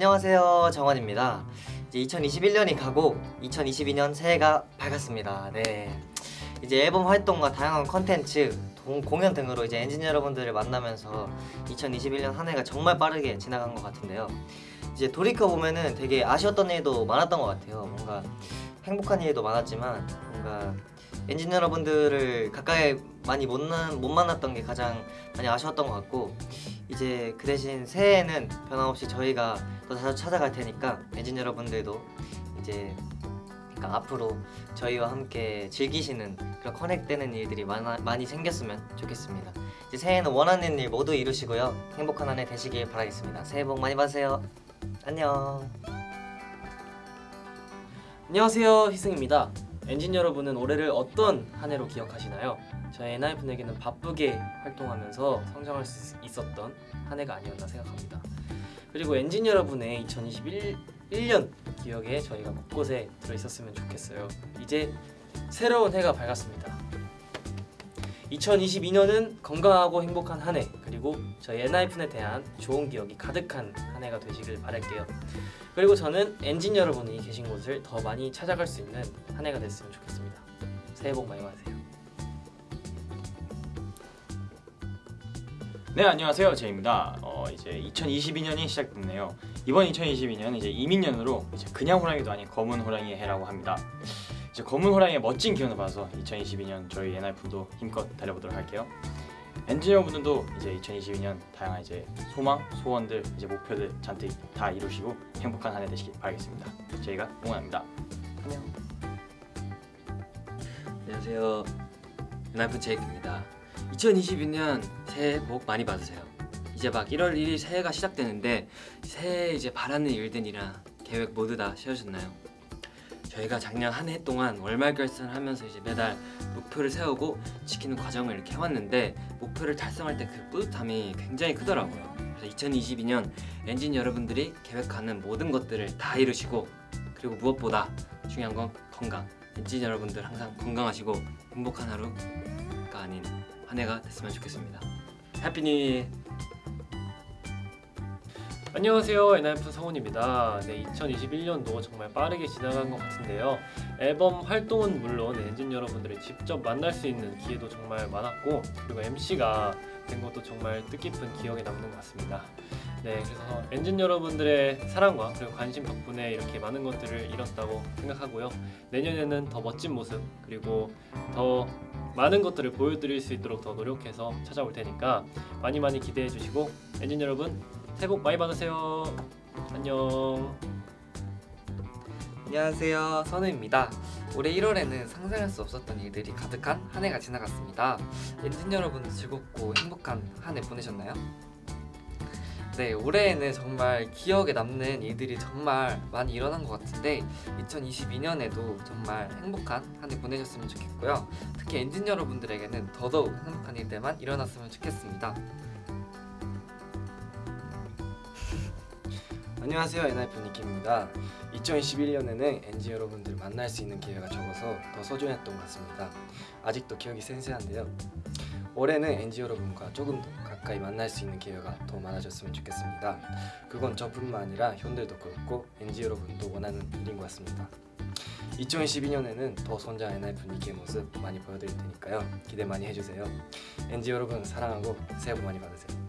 안녕하세요. 정원입니다. 이제 2021년이 가고 2022년 새해가 밝았습니다. 네. 이제 앨범 활동과 다양한 컨텐츠 동- 공연 등으로 이제 엔지니어 여러분들을 만나면서 2021년 한 해가 정말 빠르게 지나간 것 같은데요. 이제 돌이켜 보면은 되게 아쉬웠던 일도 많았던 것 같아요. 뭔가 행복한 일도 많았지만 뭔가 엔지니어 여러분들을 가까이 많이 못, 나, 못 만났던 게 가장 많이 아쉬웠던 것 같고 이제 그 대신 새해에는 변함없이 저희가 또 자주 찾아갈 테니까 엔진 여러분들도 이제 그러니까 앞으로 저희와 함께 즐기시는 그런 커넥되는 일들이 많아, 많이 생겼으면 좋겠습니다. 이제 새해에는 원하는 일 모두 이루시고요. 행복한 한 해 되시길 바라겠습니다. 새해 복 많이 받으세요. 안녕. 안녕하세요 희승입니다 엔진 여러분은 올해를 어떤 한 해로 기억하시나요? 저희 엔하이픈에게는 바쁘게 활동하면서 성장할 수 있었던 한 해가 아니었나 생각합니다. 그리고 엔진 여러분의 2021년 기억에 저희가 곳곳에 들어있었으면 좋겠어요. 이제 새로운 해가 밝았습니다 2022년은 건강하고 행복한 한 해 그리고 저희 엔하이픈에 대한 좋은 기억이 가득한 한 해가 되시길 바랄게요 그리고 저는 엔진 여러분이 계신 곳을 더 많이 찾아갈 수 있는 한 해가 됐으면 좋겠습니다. 새해 복 많이 받으세요. 네 안녕하세요 제이입니다. 어, 이제 2022년이 시작됐네요. 이번 2022년 이제 이민년으로 이제 그냥 호랑이도 아닌 검은 호랑이의 해라고 합니다. 이제 검은 호랑이의 멋진 기운을 받아서 2022년 저희 NR분도 힘껏 달려보도록 할게요. 엔지니어분들도 이제 2022년 다양한 이제 소망, 소원들, 이제 목표들 잔뜩 다 이루시고 행복한 한 해 되시길 바라겠습니다. 저희가 응원합니다. 안녕. 안녕하세요. 연합은 제이크입니다. 2022년 새해 복 많이 받으세요. 이제 막 1월 1일 새해가 시작되는데 새해 이제 바라는 일들이랑 계획 모두 다 세우셨나요? 저희가 작년 한 해 동안 월말 결산을 하면서 이제 매달 목표를 세우고 지키는 과정을 이렇게 해왔는데 목표를 달성할 때 그 뿌듯함이 굉장히 크더라고요. 그래서 2022년 엔진 여러분들이 계획하는 모든 것들을 다 이루시고 그리고 무엇보다 중요한 건 건강. 엔진 여러분들 항상 건강하시고 행복한 하루가 아닌 한 해가 됐으면 좋겠습니다. Happy New. 안녕하세요 엔하이픈 성훈입니다. 네 2021년도 정말 빠르게 지나간 것 같은데요. 앨범 활동은 물론 엔진 여러분들을 직접 만날 수 있는 기회도 정말 많았고 그리고 MC가 된 것도 정말 뜻깊은 기억에 남는 것 같습니다. 네 그래서 엔진 여러분들의 사랑과 그리고 관심 덕분에 이렇게 많은 것들을 이뤘다고 생각하고요. 내년에는 더 멋진 모습 그리고 더 많은 것들을 보여드릴 수 있도록 더 노력해서 찾아올 테니까 많이 많이 기대해 주시고 엔진 여러분 새해 복 많이 받으세요. 안녕. 안녕하세요 선우입니다 올해 1월에는 상상할 수 없었던 일들이 가득한 한 해가 지나갔습니다 엔진 여러분 즐겁고 행복한 한 해 보내셨나요? 네 올해에는 정말 기억에 남는 일들이 정말 많이 일어난 것 같은데 2022년에도 정말 행복한 한 해 보내셨으면 좋겠고요 특히 엔진 여러분들에게는 더더욱 행복한 일들만 일어났으면 좋겠습니다 안녕하세요 엔하이픈 니키입니다. 2021년에는 엔진 여러분들을 만날 수 있는 기회가 적어서 더 소중했던 것 같습니다. 아직도 기억이 생생한데요. 올해는 엔진 여러분과 조금 더 가까이 만날 수 있는 기회가 더 많아졌으면 좋겠습니다. 그건 저뿐만 아니라 형들도 그렇고 엔진 여러분도 원하는 일인 것 같습니다. 2022년에는 더 성장한 엔하이픈 니키의 모습 많이 보여드릴 테니까요. 기대 많이 해주세요. 엔진 여러분 사랑하고 새해 복 많이 받으세요